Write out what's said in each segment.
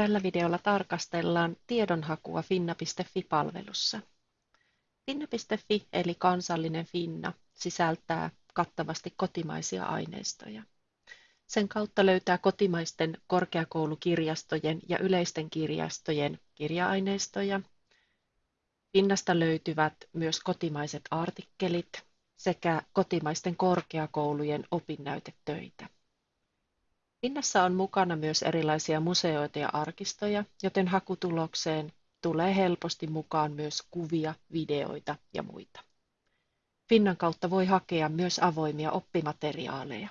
Tällä videolla tarkastellaan tiedonhakua finna.fi-palvelussa. Finna.fi eli kansallinen Finna sisältää kattavasti kotimaisia aineistoja. Sen kautta löytää kotimaisten korkeakoulukirjastojen ja yleisten kirjastojen kirja-aineistoja. Finnasta löytyvät myös kotimaiset artikkelit sekä kotimaisten korkeakoulujen opinnäytetöitä. Finnassa on mukana myös erilaisia museoita ja arkistoja, joten hakutulokseen tulee helposti mukaan myös kuvia, videoita ja muita. Finnan kautta voi hakea myös avoimia oppimateriaaleja.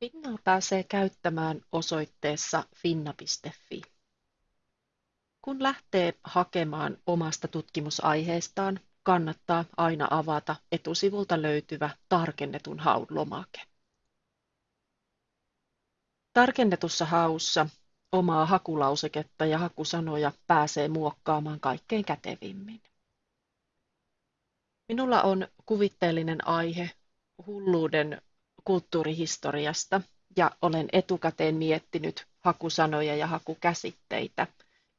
Finnaa pääsee käyttämään osoitteessa finna.fi. Kun lähtee hakemaan omasta tutkimusaiheestaan, kannattaa aina avata etusivulta löytyvä tarkennetun haun lomake. Tarkennetussa haussa omaa hakulauseketta ja hakusanoja pääsee muokkaamaan kaikkein kätevimmin. Minulla on kuvitteellinen aihe hulluuden kulttuurihistoriasta ja olen etukäteen miettinyt hakusanoja ja hakukäsitteitä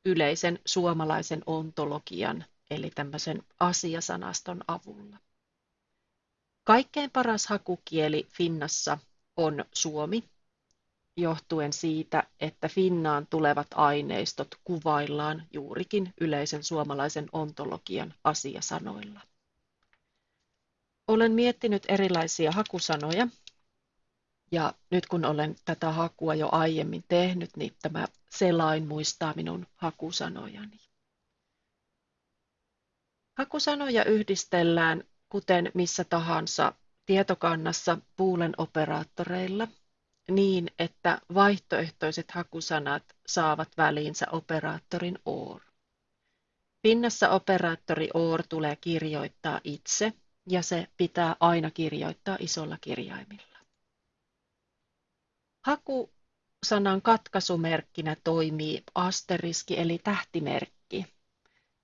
yleisen suomalaisen ontologian eli tämmöisen asiasanaston avulla. Kaikkein paras hakukieli Finnassa on suomi johtuen siitä, että Finnaan tulevat aineistot kuvaillaan juurikin yleisen suomalaisen ontologian asiasanoilla. Olen miettinyt erilaisia hakusanoja ja nyt kun olen tätä hakua jo aiemmin tehnyt, niin tämä selain muistaa minun hakusanojani. Hakusanoja yhdistellään kuten missä tahansa tietokannassa puulen operaattoreilla niin, että vaihtoehtoiset hakusanat saavat väliinsä operaattorin OR. Pinnassa operaattori OR tulee kirjoittaa itse ja se pitää aina kirjoittaa isolla kirjaimilla. Hakusanan katkaisumerkkinä toimii asteriski eli tähtimerkki.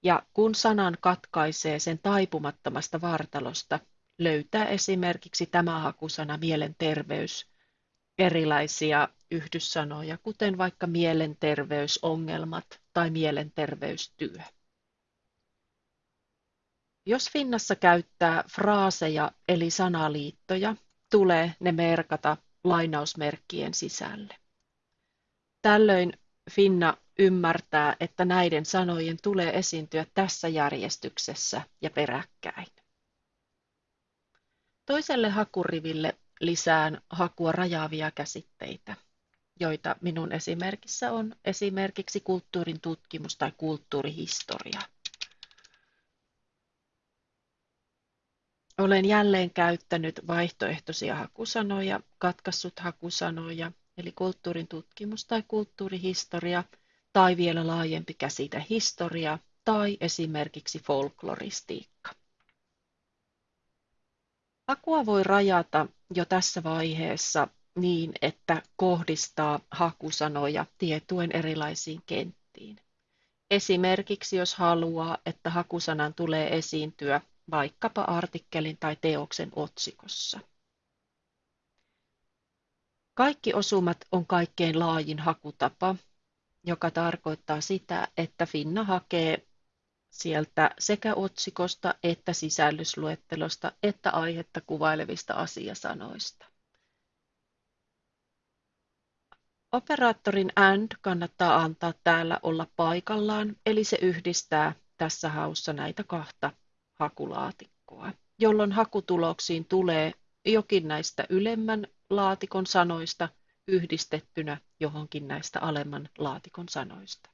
Ja kun sanan katkaisee sen taipumattomasta vartalosta, löytää esimerkiksi tämä hakusana mielenterveys erilaisia yhdyssanoja, kuten vaikka mielenterveysongelmat tai mielenterveystyö. Jos Finnassa käyttää fraaseja eli sanaliittoja, tulee ne merkata lainausmerkkien sisälle. Tällöin Finna ymmärtää, että näiden sanojen tulee esiintyä tässä järjestyksessä ja peräkkäin. Toiselle hakuriville lisään hakua rajaavia käsitteitä, joita minun esimerkissä on esimerkiksi kulttuurin tutkimus tai kulttuurihistoria. Olen jälleen käyttänyt vaihtoehtoisia hakusanoja, katkassut hakusanoja, eli kulttuurin tutkimus tai kulttuurihistoria, tai vielä laajempi käsite historia, tai esimerkiksi folkloristiikka. Hakua voi rajata jo tässä vaiheessa niin, että kohdistaa hakusanoja tietuen erilaisiin kenttiin. Esimerkiksi jos haluaa, että hakusanan tulee esiintyä vaikkapa artikkelin tai teoksen otsikossa. Kaikki osumat on kaikkein laajin hakutapa, joka tarkoittaa sitä, että Finna hakee sieltä sekä otsikosta että sisällysluettelosta että aihetta kuvailevista asiasanoista. Operaattorin AND kannattaa antaa täällä olla paikallaan, eli se yhdistää tässä haussa näitä kahta hakulaatikkoa, jolloin hakutuloksiin tulee jokin näistä ylemmän laatikon sanoista yhdistettynä johonkin näistä alemman laatikon sanoista.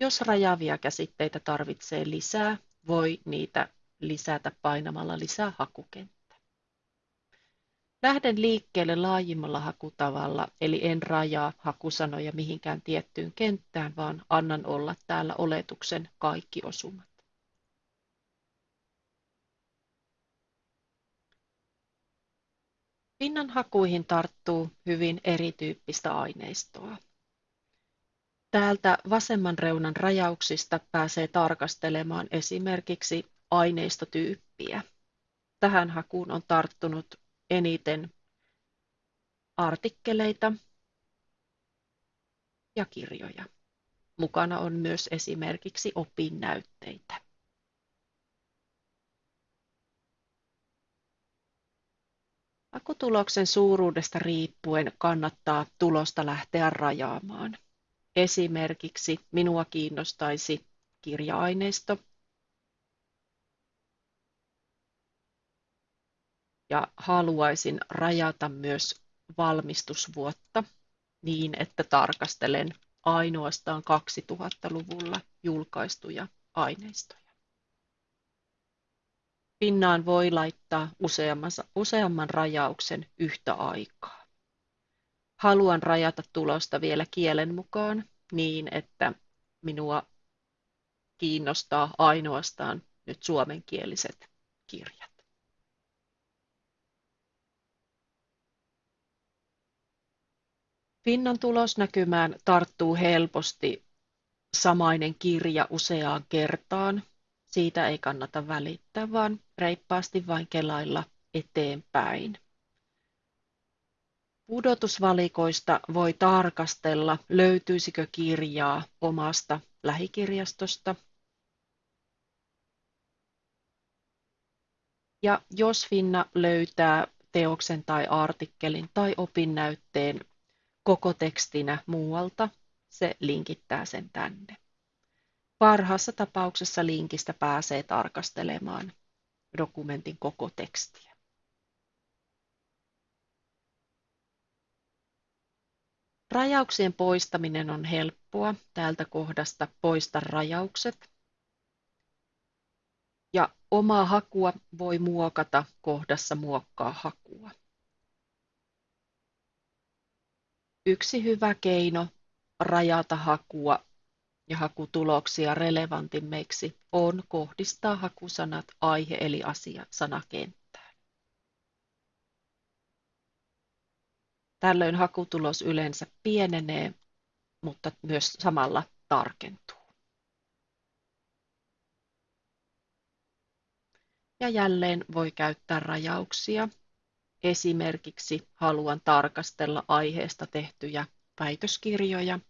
Jos rajaavia käsitteitä tarvitsee lisää, voi niitä lisätä painamalla lisää hakukenttä. Lähden liikkeelle laajimmalla hakutavalla, eli en rajaa hakusanoja mihinkään tiettyyn kenttään, vaan annan olla täällä oletuksen kaikki osumat. Pinnan hakuihin tarttuu hyvin erityyppistä aineistoa. Täältä vasemman reunan rajauksista pääsee tarkastelemaan esimerkiksi aineistotyyppiä. Tähän hakuun on tarttunut eniten artikkeleita, ja kirjoja. Mukana on myös esimerkiksi opinnäytteitä. Hakutuloksen suuruudesta riippuen kannattaa tulosta lähteä rajaamaan. Esimerkiksi minua kiinnostaisi kirja-aineisto ja haluaisin rajata myös valmistusvuotta niin, että tarkastelen ainoastaan 2000-luvulla julkaistuja aineistoja. Pinnaan voi laittaa useamman rajauksen yhtä aikaa. Haluan rajata tulosta vielä kielen mukaan niin, että minua kiinnostaa ainoastaan nyt suomenkieliset kirjat. Finnan tulosnäkymään tarttuu helposti samainen kirja useaan kertaan. Siitä ei kannata välittää, vaan reippaasti vain kelailla eteenpäin. Pudotusvalikoista voi tarkastella, löytyisikö kirjaa omasta lähikirjastosta. Ja jos Finna löytää teoksen tai artikkelin tai opinnäytteen koko tekstinä muualta, se linkittää sen tänne. Parhaassa tapauksessa linkistä pääsee tarkastelemaan dokumentin koko tekstiä. Rajauksien poistaminen on helppoa. Täältä kohdasta poista rajaukset. Ja omaa hakua voi muokata kohdassa muokkaa hakua. Yksi hyvä keino rajata hakua ja hakutuloksia relevantimmiksi on kohdistaa hakusanat aihe- eli asia-sanakenttään. Tällöin hakutulos yleensä pienenee, mutta myös samalla tarkentuu. Ja jälleen voi käyttää rajauksia Esimerkiksi haluan tarkastella aiheesta tehtyjä väitöskirjoja.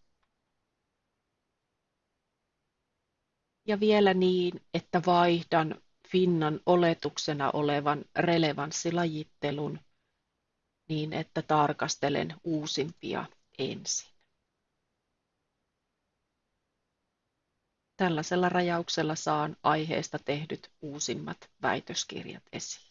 Ja vielä niin, että vaihdan Finnan oletuksena olevan relevanssilajittelun niin, että tarkastelen uusimpia ensin. Tällaisella rajauksella saan aiheesta tehdyt uusimmat väitöskirjat esiin.